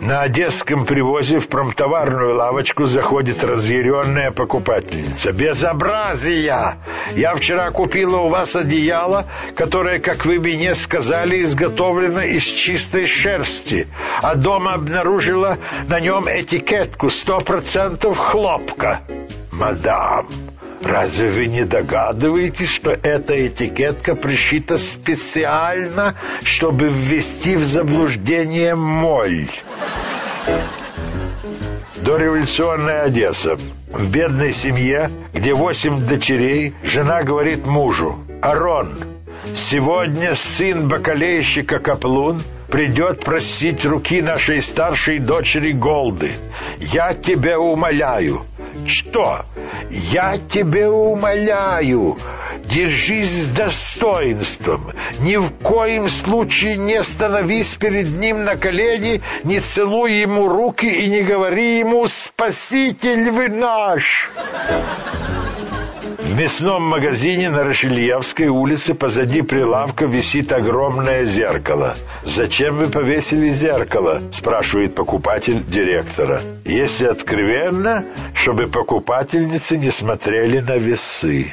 На одесском привозе в промтоварную лавочку заходит разъяренная покупательница. «Безобразие! Я вчера купила у вас одеяло, которое, как вы мне сказали, изготовлено из чистой шерсти, а дома обнаружила на нем этикетку «Сто процентов хлопка». «Мадам, Разве вы не догадываетесь, что эта этикетка пришита специально, чтобы ввести в заблуждение моль? Дореволюционная Одесса. В бедной семье, где восемь дочерей, жена говорит мужу, «Арон, сегодня сын бакалейщика Каплун придет просить руки нашей старшей дочери Голды. Я тебя умоляю, что? Я тебя умоляю, держись с достоинством. Ни в коем случае не становись перед ним на колени, не целуй ему руки и не говори ему «Спаситель вы наш!» В мясном магазине на Рашельевской улице позади прилавка висит огромное зеркало. «Зачем вы повесили зеркало?» – спрашивает покупатель директора. «Если откровенно, чтобы покупательницы не смотрели на весы».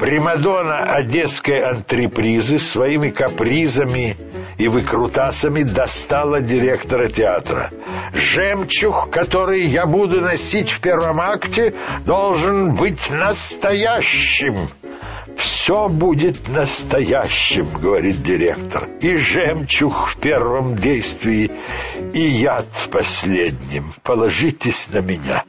Примадонна одесской антрепризы своими капризами и выкрутасами достала директора театра. «Жемчуг, который я буду носить в первом акте, должен быть настоящим». «Все будет настоящим», — говорит директор. «И жемчуг в первом действии, и яд в последнем. Положитесь на меня».